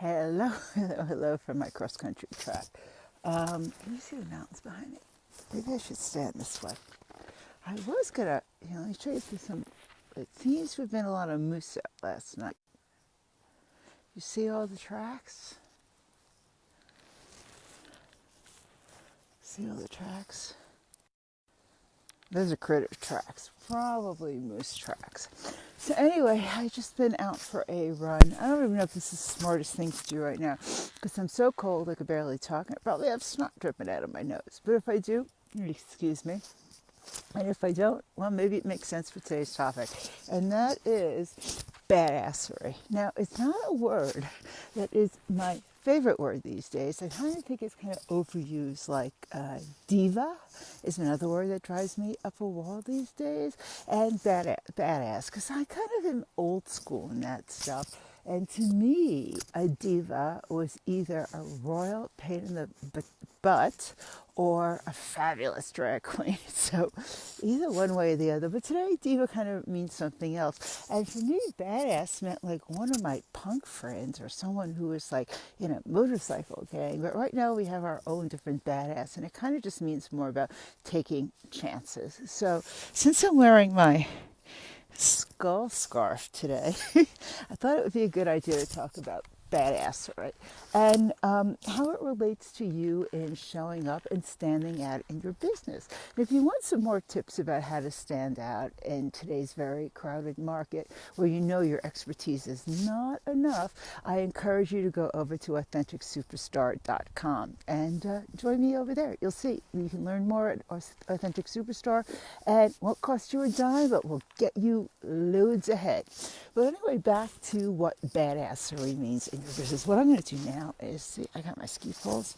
Hello, hello, hello from my cross country track. Um, can you see the mountains behind me? Maybe I should stand this way. I was gonna, you know, let me show you some. It seems to have been a lot of moose out last night. You see all the tracks? See all the tracks? Those are critter tracks, probably moose tracks. So anyway, I just been out for a run. I don't even know if this is the smartest thing to do right now because I'm so cold I could barely talk. I probably have snot dripping out of my nose. But if I do, excuse me. And if I don't, well, maybe it makes sense for today's topic. And that is badassery. Now, it's not a word that is my favorite word these days. I kind of think it's kind of overused, like uh, diva is another word that drives me up a wall these days, and badass, badass, because I kind of am old school in that stuff. And to me, a diva was either a royal pain in the butt or a fabulous drag queen. So either one way or the other. But today, diva kind of means something else. And for me, badass meant like one of my punk friends or someone who was like in a motorcycle gang. But right now, we have our own different badass, and it kind of just means more about taking chances. So since I'm wearing my skull scarf today, I thought it would be a good idea to talk about badass, right? And um, how it relates to you in showing up and standing out in your business. And if you want some more tips about how to stand out in today's very crowded market where you know your expertise is not enough, I encourage you to go over to AuthenticSuperstar.com and uh, join me over there. You'll see you can learn more at Authentic Superstar and won't cost you a dime, but will get you loads ahead. But anyway, back to what badassery means in business. What I'm going to do now is see, I got my ski poles.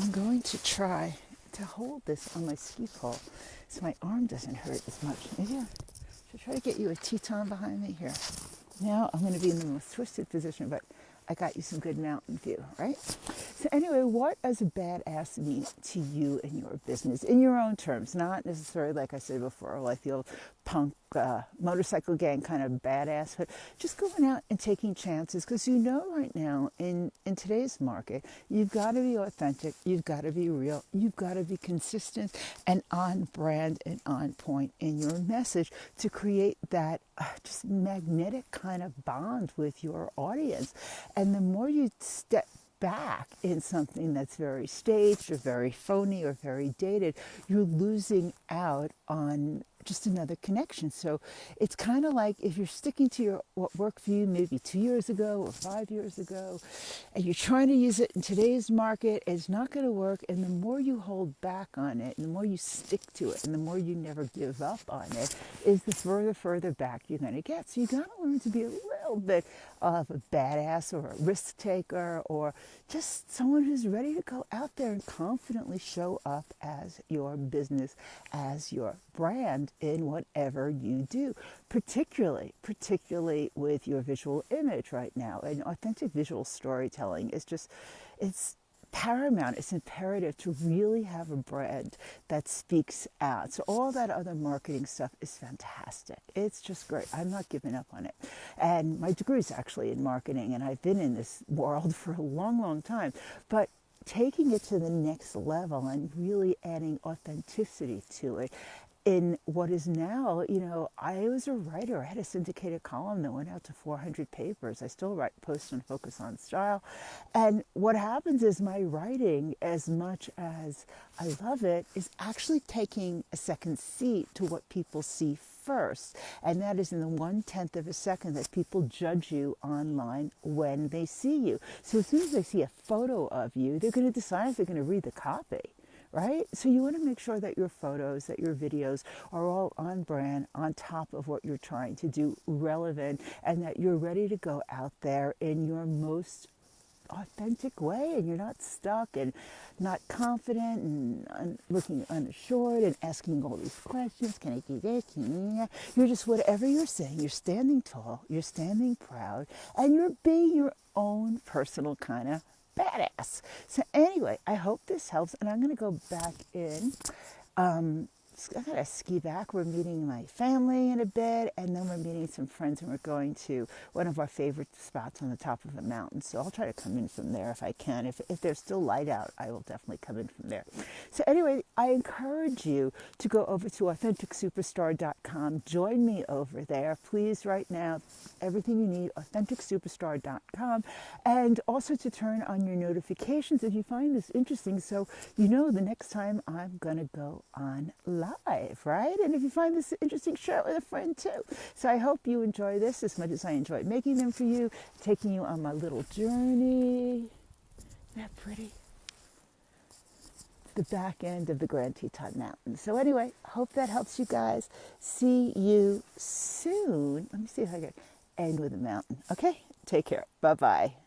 I'm going to try to hold this on my ski pole so my arm doesn't hurt as much. Maybe I should try to get you a Teton behind me here. Now I'm going to be in the most twisted position, but I got you some good mountain view, right? So anyway, what does a badass mean to you in your business, in your own terms, not necessarily like I said before, like the old punk uh, motorcycle gang kind of badass, but just going out and taking chances because you know right now in, in today's market, you've got to be authentic, you've got to be real, you've got to be consistent and on brand and on point in your message to create that uh, just magnetic kind of bond with your audience. And the more you step back in something that's very staged or very phony or very dated, you're losing out on just another connection. So it's kind of like if you're sticking to your what worked for you maybe two years ago or five years ago, and you're trying to use it in today's market, it's not going to work. And the more you hold back on it, and the more you stick to it, and the more you never give up on it, is the further, further back you're going to get. So you got to learn to be a little bit of a badass or a risk taker or just someone who's ready to go out there and confidently show up as your business, as your brand in whatever you do, particularly, particularly with your visual image right now. And authentic visual storytelling is just, it's paramount, it's imperative to really have a brand that speaks out. So all that other marketing stuff is fantastic. It's just great. I'm not giving up on it. And my degree is actually in marketing, and I've been in this world for a long, long time. But taking it to the next level and really adding authenticity to it in what is now, you know, I was a writer. I had a syndicated column that went out to 400 papers. I still write posts and focus on style. And what happens is my writing, as much as I love it, is actually taking a second seat to what people see first. And that is in the one tenth of a second that people judge you online when they see you. So as soon as they see a photo of you, they're going to decide if they're going to read the copy right? So you want to make sure that your photos, that your videos are all on brand, on top of what you're trying to do, relevant, and that you're ready to go out there in your most authentic way and you're not stuck and not confident and un- looking unassured and asking all these questions can i do this you're just whatever you're saying you're standing tall you're standing proud and you're being your own personal kind of badass. So anyway, I hope this helps, and I'm going to go back in um, I gotta ski back. We're meeting my family in a bit, and then we're meeting some friends, and we're going to one of our favorite spots on the top of a mountain. So I'll try to come in from there if I can. If, if there's still light out, I will definitely come in from there. So anyway, I encourage you to go over to AuthenticSuperstar.com. Join me over there, please. Right now, everything you need, AuthenticSuperstar.com, and also to turn on your notifications if you find this interesting, so you know the next time I'm gonna go on live, right? And if you find this interesting, share it with a friend too. So I hope you enjoy this as much as I enjoyed making them for you, taking you on my little journey. Isn't that pretty? The back end of the Grand Teton Mountains. So anyway, hope that helps you guys. See you soon. Let me see if I can end with a mountain. Okay, take care. Bye bye.